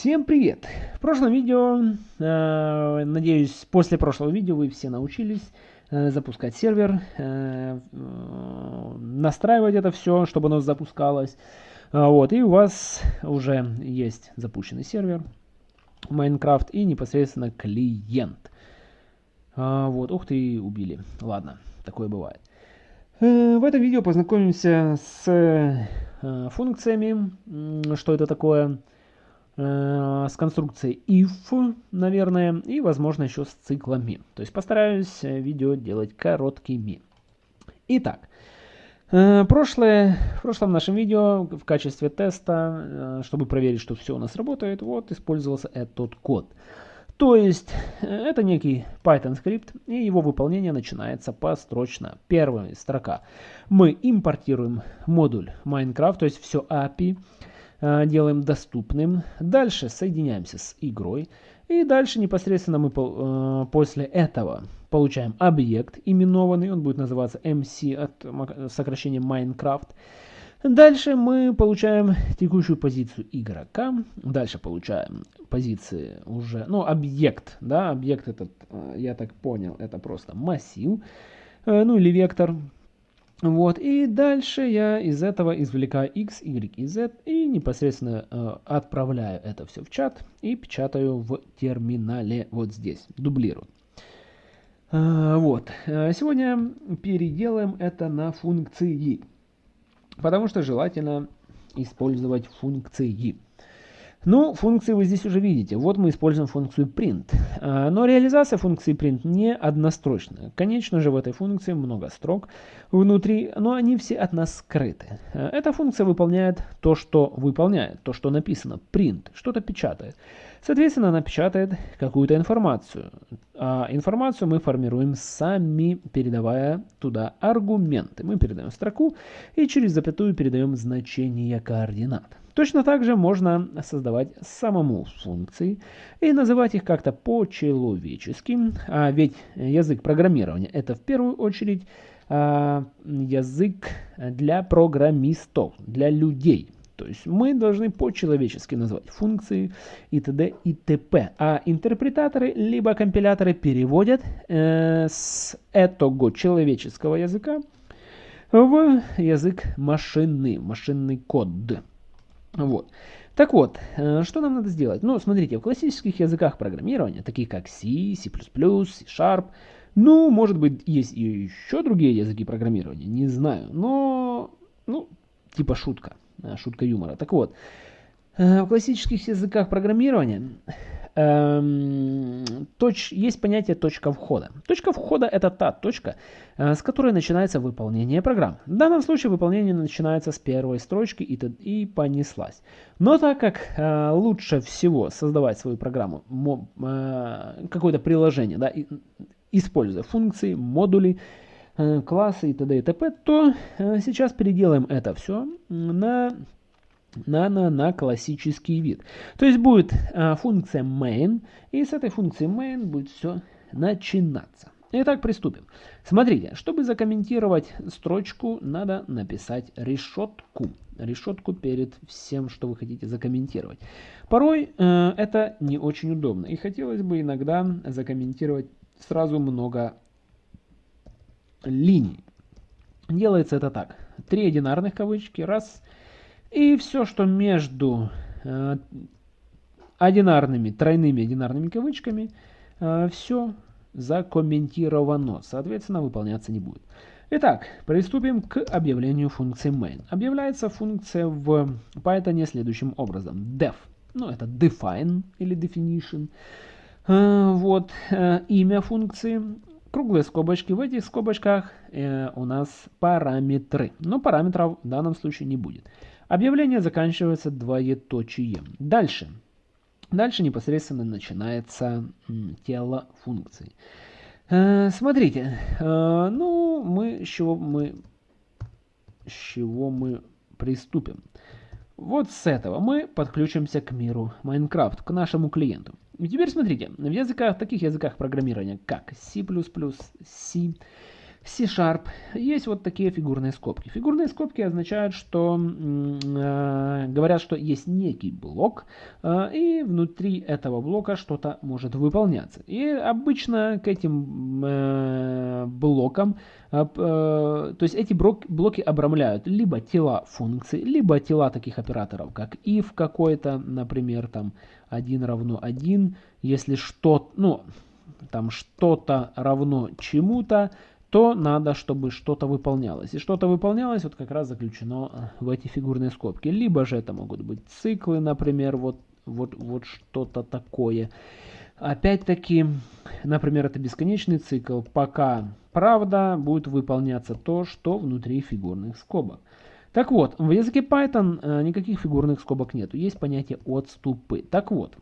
Всем привет! В прошлом видео, э, надеюсь, после прошлого видео вы все научились э, запускать сервер, э, настраивать это все, чтобы оно запускалось. Вот, и у вас уже есть запущенный сервер Minecraft и непосредственно клиент. Вот, ух ты, убили. Ладно, такое бывает. В этом видео познакомимся с функциями, что это такое, Э, с конструкцией if, наверное, и, возможно, еще с циклами. То есть постараюсь э, видео делать короткими. Итак, э, прошлое, в прошлом нашем видео в качестве теста, чтобы проверить, что все у нас работает, вот использовался этот код. То есть это некий Python скрипт, и его выполнение начинается построчно. Первая строка. Мы импортируем модуль Minecraft, то есть все API, Э, делаем доступным. Дальше соединяемся с игрой. И дальше непосредственно мы э, после этого получаем объект именованный. Он будет называться MC от сокращения Minecraft. Дальше мы получаем текущую позицию игрока. Дальше получаем позиции уже, ну, объект, да, объект этот, э, я так понял, это просто массив, ну, или вектор. Вот, и дальше я из этого извлекаю x, y z и непосредственно э, отправляю это все в чат и печатаю в терминале вот здесь, дублирую. Э, вот, э, сегодня переделаем это на функции, потому что желательно использовать функции. Ну, функции вы здесь уже видите. Вот мы используем функцию print. А, но реализация функции print не однострочная. Конечно же, в этой функции много строк внутри, но они все от нас скрыты. А, эта функция выполняет то, что выполняет, то, что написано. Print, что-то печатает. Соответственно, она печатает какую-то информацию. А информацию мы формируем сами, передавая туда аргументы. Мы передаем строку и через запятую передаем значение координат. Точно так же можно создавать самому функции и называть их как-то по-человечески, а ведь язык программирования это в первую очередь а, язык для программистов, для людей. То есть мы должны по-человечески назвать функции и т.д. и т.п. А интерпретаторы либо компиляторы переводят э, с этого человеческого языка в язык машины, машинный код. Вот. Так вот, э, что нам надо сделать? Ну, смотрите, в классических языках программирования, таких как C, C++, C-Sharp, ну, может быть, есть и еще другие языки программирования, не знаю, но, ну, типа шутка, э, шутка юмора. Так вот, в классических языках программирования эм, точ, есть понятие точка входа. Точка входа это та точка, э, с которой начинается выполнение программ. В данном случае выполнение начинается с первой строчки и, и понеслась. Но так как э, лучше всего создавать свою программу, э, какое-то приложение, да, используя функции, модули, э, классы и т.д. и т.п., то э, сейчас переделаем это все на на, на, классический вид. То есть будет а, функция main, и с этой функцией main будет все начинаться. Итак, приступим. Смотрите, чтобы закомментировать строчку, надо написать решетку. Решетку перед всем, что вы хотите закомментировать. Порой э, это не очень удобно. И хотелось бы иногда закомментировать сразу много линий. Делается это так. Три одинарных кавычки. Раз. И все, что между э, одинарными, тройными одинарными кавычками, э, все закомментировано. Соответственно, выполняться не будет. Итак, приступим к объявлению функции main. Объявляется функция в Python следующим образом. def, ну это define или definition. Э, вот имя функции, круглые скобочки. В этих скобочках у нас параметры. Но параметров в данном случае не будет. Объявление заканчивается двоеточием. Дальше. Дальше непосредственно начинается тело функции. Э, смотрите, э, ну мы с чего мы с чего мы приступим? Вот с этого мы подключимся к миру Minecraft, к нашему клиенту. И теперь смотрите, в языках, таких языках программирования, как C++, C, C-Sharp есть вот такие фигурные скобки. Фигурные скобки означают, что э, говорят, что есть некий блок, э, и внутри этого блока что-то может выполняться. И обычно к этим э, блокам, э, э, то есть эти блоки обрамляют либо тела функций, либо тела таких операторов, как if какой-то, например, там 1 равно 1, если что, ну, там что-то равно чему-то, то надо, чтобы что-то выполнялось. И что-то выполнялось вот как раз заключено э, в эти фигурные скобки. Либо же это могут быть циклы, например, вот, вот, вот что-то такое. Опять-таки, например, это бесконечный цикл, пока правда будет выполняться то, что внутри фигурных скобок. Так вот, в языке Python э, никаких фигурных скобок нету, есть понятие отступы. Так вот,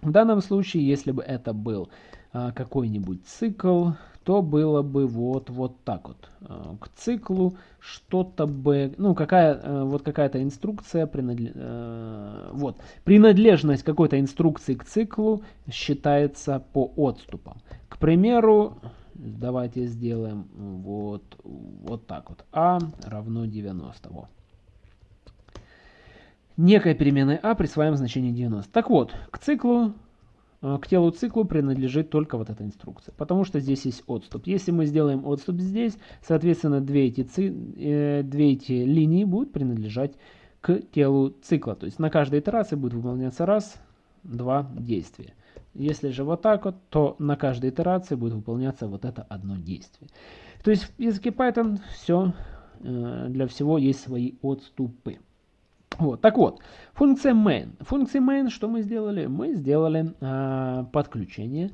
в данном случае, если бы это был э, какой-нибудь цикл, то было бы вот, вот так вот. Э, к циклу что-то бы, ну, какая, э, вот какая-то инструкция, принадлеж... Э, вот, принадлежность какой-то инструкции к циклу считается по отступам. К примеру, давайте сделаем вот, вот так вот. А равно 90. Вот. Некая переменная а присваиваем значение 90. Так вот, к циклу к телу циклу принадлежит только вот эта инструкция, потому что здесь есть отступ. Если мы сделаем отступ здесь, соответственно, две эти, ци, э, две эти линии будут принадлежать к телу цикла. То есть на каждой итерации будет выполняться раз, два действия. Если же вот так вот, то на каждой итерации будет выполняться вот это одно действие. То есть в языке Python все, э, для всего есть свои отступы. Вот, так вот, функция main. Функция main, что мы сделали? Мы сделали э, подключение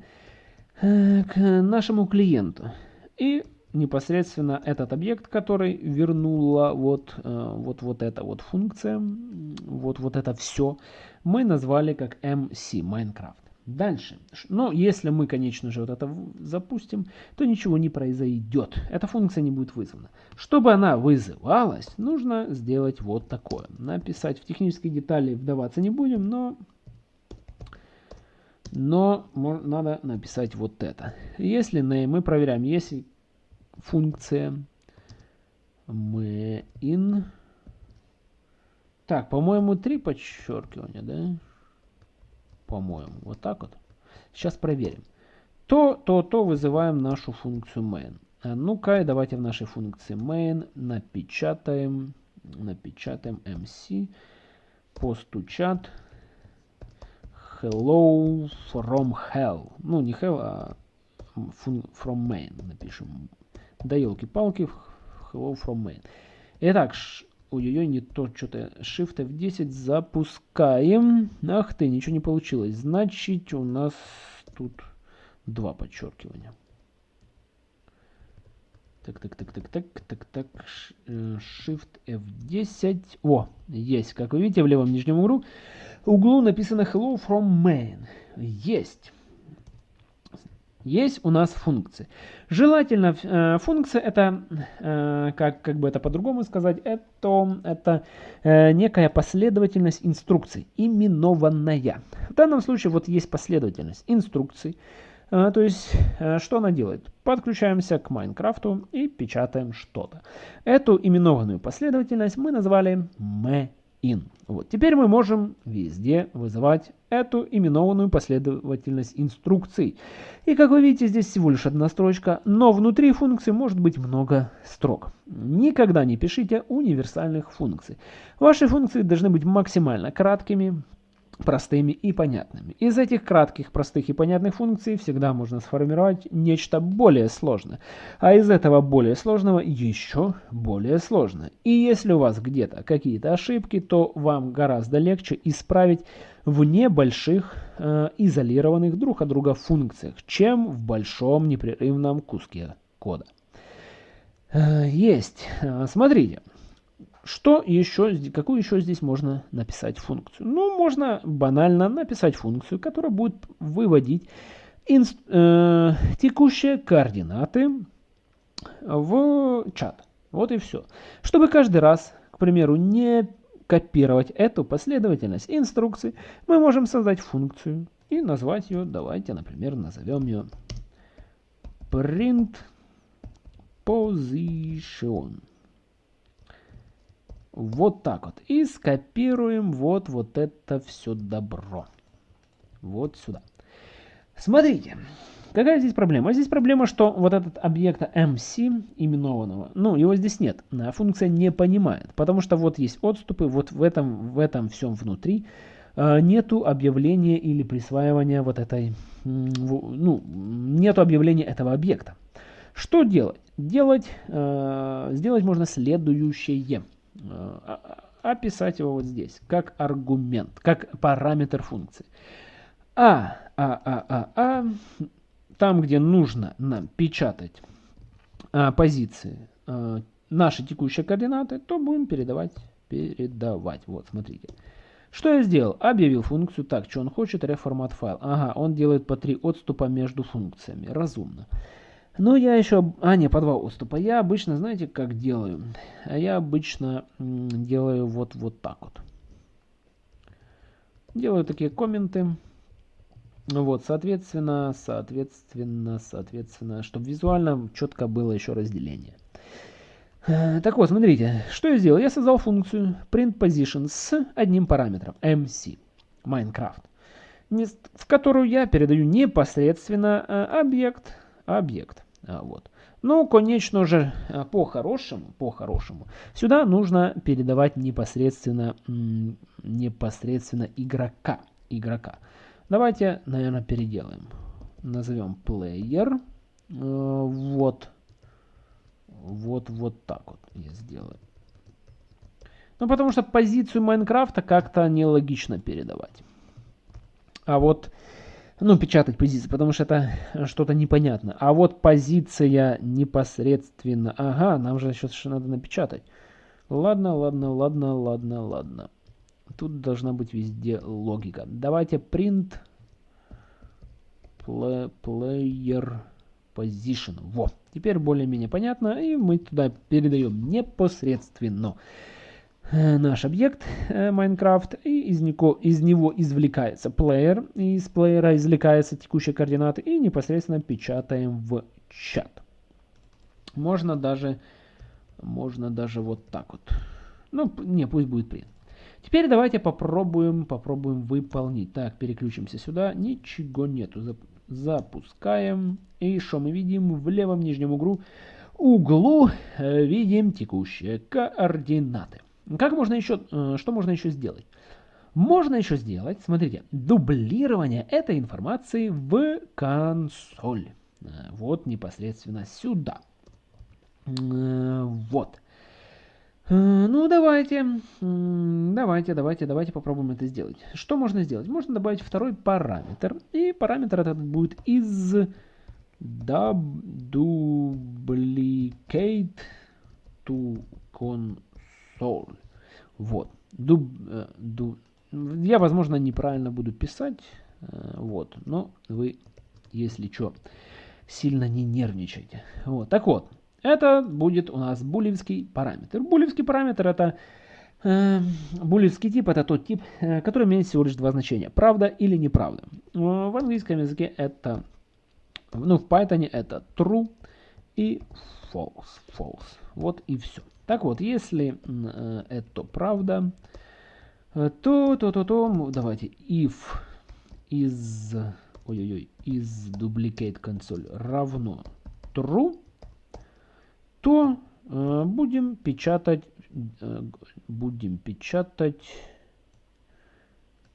э, к нашему клиенту. И непосредственно этот объект, который вернула вот, э, вот, вот эта вот функция, вот, вот это все, мы назвали как MC, Minecraft. Дальше. Но если мы, конечно же, вот это запустим, то ничего не произойдет. Эта функция не будет вызвана. Чтобы она вызывалась, нужно сделать вот такое. Написать в технические детали вдаваться не будем, но, но надо написать вот это. Если мы проверяем, если функция main, так, по-моему, три подчеркивания, да? По-моему. Вот так вот. Сейчас проверим. То, то, то вызываем нашу функцию main. А ну-ка, давайте в нашей функции main напечатаем, напечатаем mc, постучат hello from hell. Ну, не hell, а from main напишем. Да елки-палки, hello from main. Итак, Ой-ой-ой, не то, что-то. Shift F10 запускаем. Ах ты, ничего не получилось. Значит, у нас тут два подчеркивания. Так, так, так, так, так, так, так. Э, Shift F10. О, есть. Как вы видите, в левом нижнем углу, углу написано Hello from main. Есть есть у нас функции. Желательно э, функция это, э, как, как бы это по-другому сказать, это, это э, некая последовательность инструкций, именованная. В данном случае вот есть последовательность инструкций. Э, то есть, э, что она делает? Подключаемся к Майнкрафту и печатаем что-то. Эту именованную последовательность мы назвали main in. Вот. Теперь мы можем везде вызывать эту именованную последовательность инструкций. И как вы видите, здесь всего лишь одна строчка, но внутри функции может быть много строк. Никогда не пишите универсальных функций. Ваши функции должны быть максимально краткими, простыми и понятными. Из этих кратких, простых и понятных функций всегда можно сформировать нечто более сложное. А из этого более сложного еще более сложное. И если у вас где-то какие-то ошибки, то вам гораздо легче исправить в небольших э, изолированных друг от друга функциях, чем в большом непрерывном куске кода. Э, есть. Э, смотрите. Что еще, какую еще здесь можно написать функцию? Ну, можно банально написать функцию, которая будет выводить э, текущие координаты в чат. Вот и все. Чтобы каждый раз, к примеру, не копировать эту последовательность инструкций, мы можем создать функцию и назвать ее, давайте, например, назовем ее print position. Вот так вот. И скопируем вот, вот это все добро. Вот сюда. Смотрите, какая здесь проблема? Здесь проблема, что вот этот объекта MC именованного, ну, его здесь нет. Функция не понимает, потому что вот есть отступы, вот в этом, в этом всем внутри э, нету объявления или присваивания вот этой, ну, нету объявления этого объекта. Что делать? Делать, э, сделать можно следующее. Описать его вот здесь, как аргумент, как параметр функции. А, а, а, а, а, там, где нужно нам печатать а, позиции а, наши текущие координаты, то будем передавать, передавать. Вот, смотрите. Что я сделал? Объявил функцию. Так, что он хочет? Реформат файл. Ага, он делает по три отступа между функциями. Разумно. Но я еще... А, не, по два. Я обычно, знаете, как делаю? А я обычно делаю вот, вот так вот. Делаю такие комменты. Вот, соответственно, соответственно, соответственно, чтобы визуально четко было еще разделение. Э, так вот, смотрите, что я сделал? Я создал функцию printPosition с одним параметром, MC, Minecraft, в которую я передаю непосредственно э, объект, объект. А, вот. Ну, конечно же, э, по-хорошему, по-хорошему, сюда нужно передавать непосредственно, непосредственно игрока, игрока. Давайте, наверное, переделаем. Назовем player. Э, вот. Вот, вот так вот я сделаю. Ну, потому что позицию Майнкрафта как-то нелогично передавать. А вот, ну, печатать позицию, потому что это что-то непонятно. А вот позиция непосредственно... Ага, нам же сейчас надо напечатать. Ладно, ладно, ладно, ладно, ладно. Тут должна быть везде логика. Давайте print player position. Во. Теперь более-менее понятно. И мы туда передаем непосредственно э, наш объект э, Minecraft. И из него, из него извлекается player. И из плеера извлекается текущие координаты. И непосредственно печатаем в чат. Можно даже, можно даже вот так вот. Ну, не, пусть будет принт. Теперь давайте попробуем, попробуем выполнить. Так, переключимся сюда. Ничего нету. Запускаем. И что мы видим? В левом нижнем углу, углу э, видим текущие координаты. Как можно еще, э, что можно еще сделать? Можно еще сделать, смотрите, дублирование этой информации в консоль. Э, вот непосредственно сюда. Вот. Э, ну, давайте, давайте, давайте, давайте попробуем это сделать. Что можно сделать? Можно добавить второй параметр. И параметр этот будет из duplicate to console. Вот. Дуб, э, ду, я, возможно, неправильно буду писать. Э, вот. Но вы, если что, сильно не нервничайте. Вот. Так вот. Это будет у нас булевский параметр. Булевский параметр это э, булевский тип это тот тип, э, который имеет всего лишь два значения. Правда или неправда. В английском языке это, ну в Python это true и false. false. Вот и все. Так вот, если э, это правда, э, то, то, то, то, давайте if из, ой-ой-ой, из duplicate console равно true, то э, будем печатать, э, будем печатать,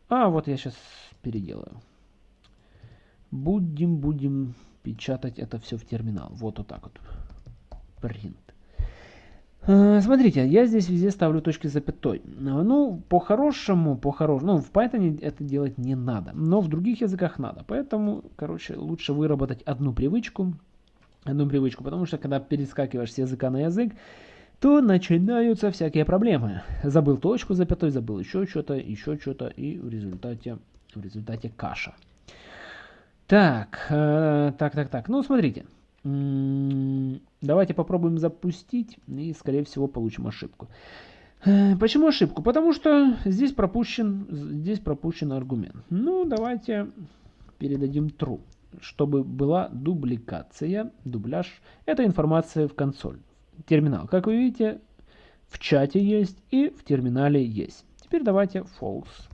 а вот я сейчас переделаю. Будем, будем печатать это все в терминал. Вот вот так вот. Print. Э, смотрите, я здесь везде ставлю точки запятой. Ну, по-хорошему, по-хорошему, ну, в Python это делать не надо, но в других языках надо. Поэтому, короче, лучше выработать одну привычку, одну привычку, потому что когда перескакиваешь с языка на язык, то начинаются всякие проблемы. Забыл точку запятой, забыл еще что-то, еще что-то, и в результате, в результате каша. Так, э, так, так, так. Ну, смотрите. Давайте попробуем запустить, и, скорее всего, получим ошибку. Э, почему ошибку? Потому что здесь пропущен, здесь пропущен аргумент. Ну, давайте передадим true. чтобы была дубликация, дубляж. Это информация в консоль. Терминал. Как вы видите, в чате есть и в терминале есть. Теперь давайте false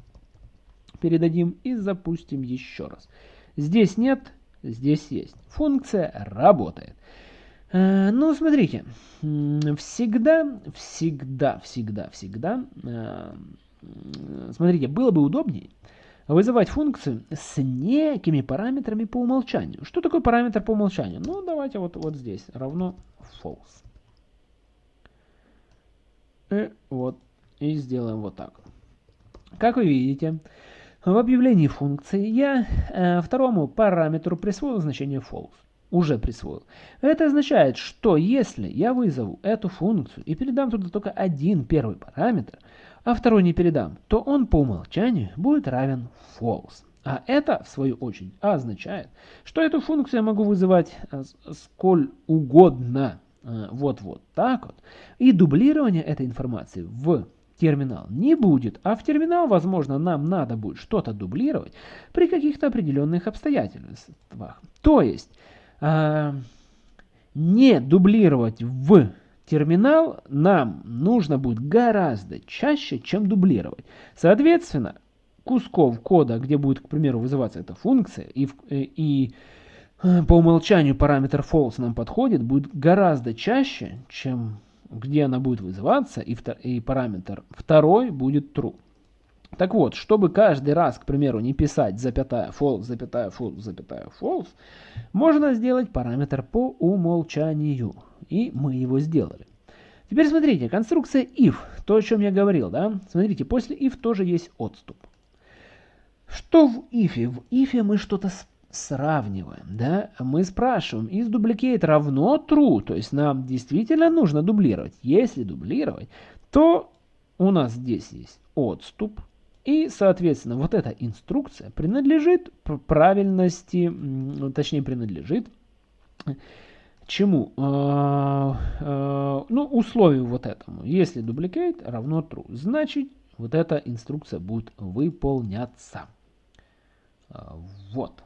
передадим и запустим еще раз. Здесь нет, здесь есть. Функция работает. Э, ну, смотрите, всегда, всегда, всегда, всегда, э, смотрите, было бы удобнее вызывать функцию с некими параметрами по умолчанию. Что такое параметр по умолчанию? Ну, давайте вот, вот здесь, равно false. И вот, и сделаем вот так. Как вы видите, в объявлении функции я э, второму параметру присвоил значение false. Уже присвоил. Это означает, что если я вызову эту функцию и передам туда только один первый параметр, а второй не передам, то он по умолчанию будет равен false. А это, в свою очередь, означает, что эту функцию я могу вызывать э, сколь угодно. Э, вот вот так вот. И дублирование этой информации в терминал не будет, а в терминал, возможно, нам надо будет что-то дублировать при каких-то определенных обстоятельствах. То есть, э, не дублировать в терминал нам нужно будет гораздо чаще, чем дублировать. Соответственно, кусков кода, где будет, к примеру, вызываться эта функция, и, и э, по умолчанию параметр false нам подходит, будет гораздо чаще, чем где она будет вызываться, и, и параметр второй будет true. Так вот, чтобы каждый раз, к примеру, не писать запятая false, запятая false, запятая false, можно сделать параметр по умолчанию. И мы его сделали. Теперь смотрите, конструкция if, то, о чем я говорил, да? Смотрите, после if тоже есть отступ. Что в if? В if мы что-то сравниваем, да, мы спрашиваем, is duplicate равно true, то есть нам действительно нужно дублировать. Если дублировать, то у нас здесь есть отступ, и, соответственно, вот эта инструкция принадлежит правильности, точнее, принадлежит чему? А, а, ну, условию вот этому. Если duplicate равно true, значит, вот эта инструкция будет выполняться. А, вот.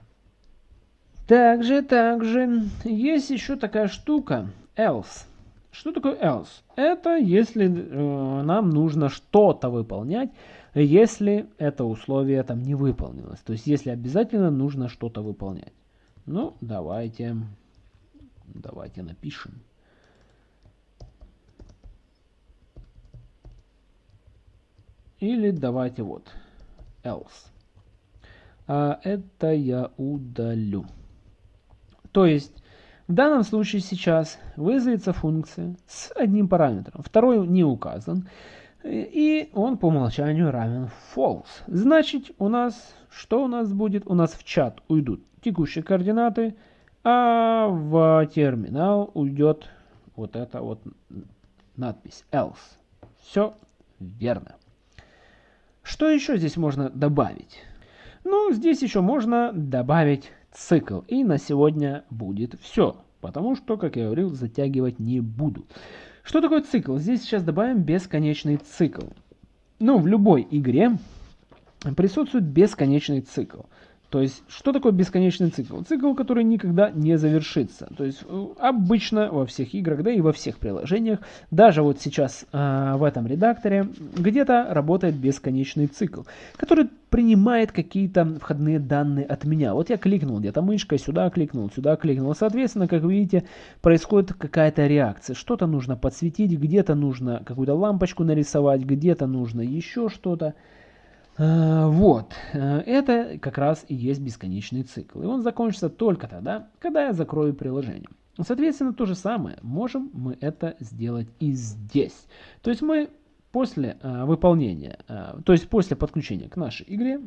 Также, также есть еще такая штука else. Что такое else? Это если э, нам нужно что-то выполнять, если это условие там не выполнилось. То есть если обязательно нужно что-то выполнять. Ну, давайте, давайте напишем. Или давайте вот else. А это я удалю. То есть в данном случае сейчас вызовется функция с одним параметром, второй не указан, и он по умолчанию равен false. Значит, у нас, что у нас будет? У нас в чат уйдут текущие координаты, а в терминал уйдет вот эта вот надпись else. Все верно. Что еще здесь можно добавить? Ну, здесь еще можно добавить цикл. И на сегодня будет все. Потому что, как я говорил, затягивать не буду. Что такое цикл? Здесь сейчас добавим бесконечный цикл. Ну, в любой игре присутствует бесконечный цикл. То есть, что такое бесконечный цикл? Цикл, который никогда не завершится. То есть, э, обычно во всех играх, да и во всех приложениях, даже вот сейчас э, в этом редакторе, где-то работает бесконечный цикл, который принимает какие-то входные данные от меня. Вот я кликнул где-то мышкой, сюда кликнул, сюда кликнул. Соответственно, как видите, происходит какая-то реакция. Что-то нужно подсветить, где-то нужно какую-то лампочку нарисовать, где-то нужно еще что-то. Э, вот, э, это как раз и есть бесконечный цикл. И он закончится только тогда, когда я закрою приложение. Соответственно, то же самое, можем мы это сделать и здесь. То есть мы после э, выполнения, то есть после подключения к нашей игре,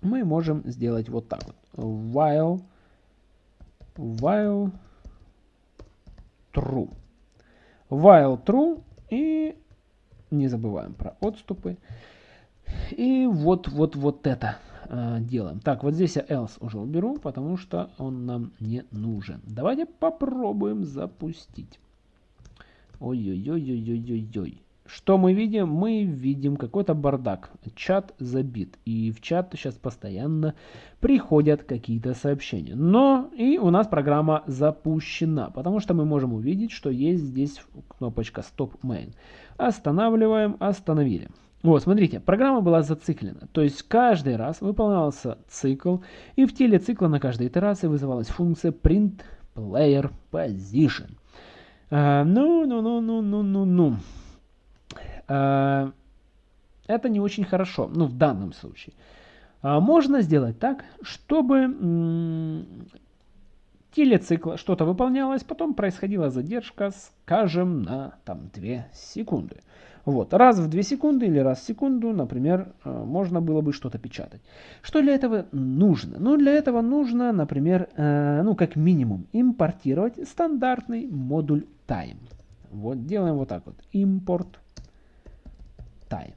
мы можем сделать вот так вот. While, while true. While true и не забываем про отступы. И вот, вот, вот это э, делаем. Так, вот здесь я else уже уберу, потому что он нам не нужен. Давайте попробуем запустить. Ой-ой-ой-ой-ой-ой. что мы видим? Мы видим какой-то бардак. Чат забит. И в чат сейчас постоянно приходят какие-то сообщения. Но и у нас программа запущена. Потому что мы можем увидеть, что есть здесь кнопочка Stop Main. Останавливаем, остановили. Вот, смотрите, программа была зациклена. То есть каждый раз выполнялся цикл. И в теле цикла на каждой итерации вызывалась функция print player position. А, ну, ну, ну, ну, ну, ну, ну. Э, это не очень хорошо, ну в данном случае. А можно сделать так, чтобы телецикл что-то выполнялось, потом происходила задержка, скажем, на там 2 секунды. Вот, раз в 2 секунды или раз в секунду, например, э, можно было бы что-то печатать. Что для этого нужно? Ну, для этого нужно, например, э, ну, как минимум, импортировать стандартный модуль time. Вот, делаем вот так вот. Импорт time.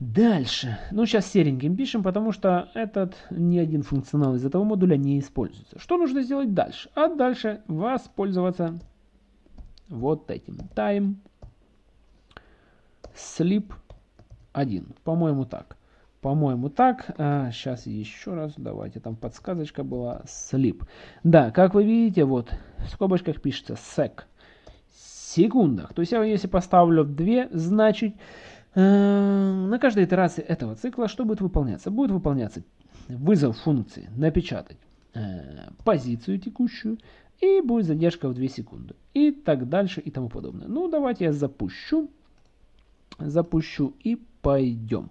Дальше. Ну, сейчас сереньким пишем, потому что этот ни один функционал из этого модуля не используется. Что нужно сделать дальше? А дальше воспользоваться вот этим. Time sleep 1. По-моему, так. По-моему, так. А, сейчас еще раз. Давайте. Там подсказочка была. Sleep. Да, как вы видите, вот в скобочках пишется sec секундах. То есть я если поставлю 2, значит э, на каждой итерации этого цикла что будет выполняться? Будет выполняться вызов функции напечатать э, позицию текущую и будет задержка в 2 секунды. И так дальше и тому подобное. Ну давайте я запущу. Запущу и пойдем.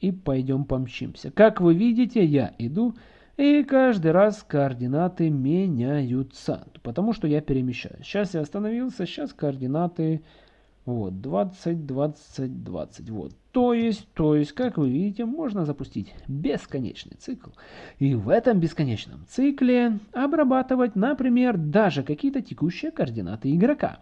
И пойдем помчимся. Как вы видите, я иду и каждый раз координаты меняются, потому что я перемещаюсь. Сейчас я остановился, сейчас координаты вот 20, 20, 20. Вот. То есть, то есть, как вы видите, можно запустить бесконечный цикл. И в этом бесконечном цикле обрабатывать, например, даже какие-то текущие координаты игрока.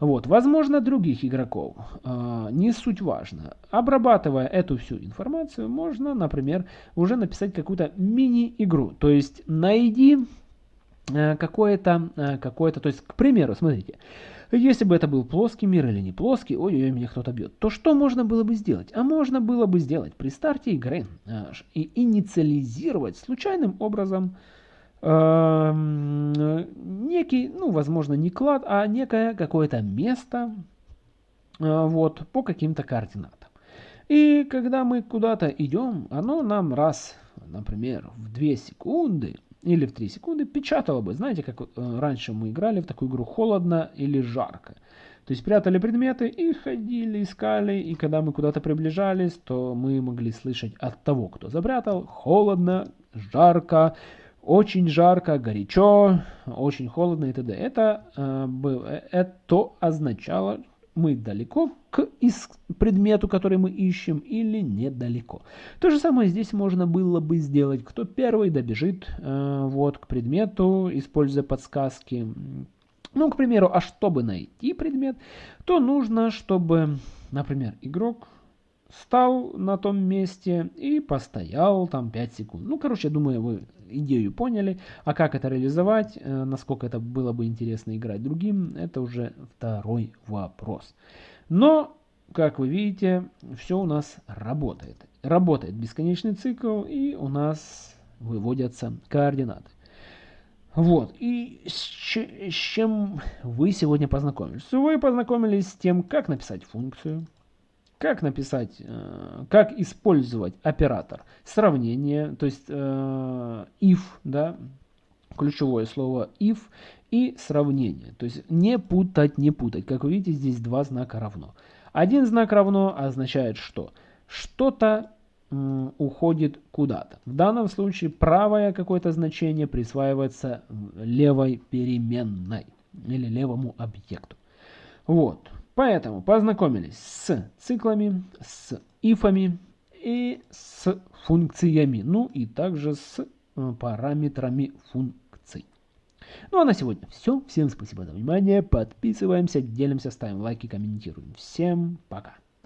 Вот, возможно, других игроков, э, не суть важно. Обрабатывая эту всю информацию, можно, например, уже написать какую-то мини-игру. То есть найди э, какое-то, э, какое-то, то есть, к примеру, смотрите, если бы это был плоский мир или не плоский, ой-ой, меня кто-то бьет, то что можно было бы сделать? А можно было бы сделать при старте игры э, и инициализировать случайным образом Эм, некий, ну, возможно, не клад, а некое какое-то место э, вот, по каким-то координатам. И когда мы куда-то идем, оно нам раз, например, в 2 секунды или в 3 секунды печатало бы. Знаете, как э, раньше мы играли в такую игру холодно или жарко. То есть прятали предметы и ходили, искали, и когда мы куда-то приближались, то мы могли слышать от того, кто запрятал, холодно, жарко, очень жарко, горячо, очень холодно и т.д. Это, э, э, это означало, мы далеко к предмету, который мы ищем, или недалеко. То же самое здесь можно было бы сделать. Кто первый добежит э, вот, к предмету, используя подсказки. Ну, к примеру, а чтобы найти предмет, то нужно, чтобы, например, игрок стал на том месте и постоял там 5 секунд. Ну, короче, я думаю, вы идею поняли. А как это реализовать, э, насколько это было бы интересно играть другим, это уже второй вопрос. Но, как вы видите, все у нас работает. Работает бесконечный цикл и у нас выводятся координаты. Вот, и с, с чем вы сегодня познакомились? Вы познакомились с тем, как написать функцию, как написать, э, как использовать оператор сравнения, то есть э, if, да, ключевое слово if и сравнение. То есть не путать, не путать. Как вы видите, здесь два знака равно. Один знак равно означает что? Что-то уходит куда-то. В данном случае правое какое-то значение присваивается левой переменной или левому объекту. Вот. Поэтому познакомились с циклами, с ифами и с функциями, ну и также с э, параметрами функций. Ну а на сегодня все. Всем спасибо за внимание. Подписываемся, делимся, ставим лайки, комментируем. Всем пока.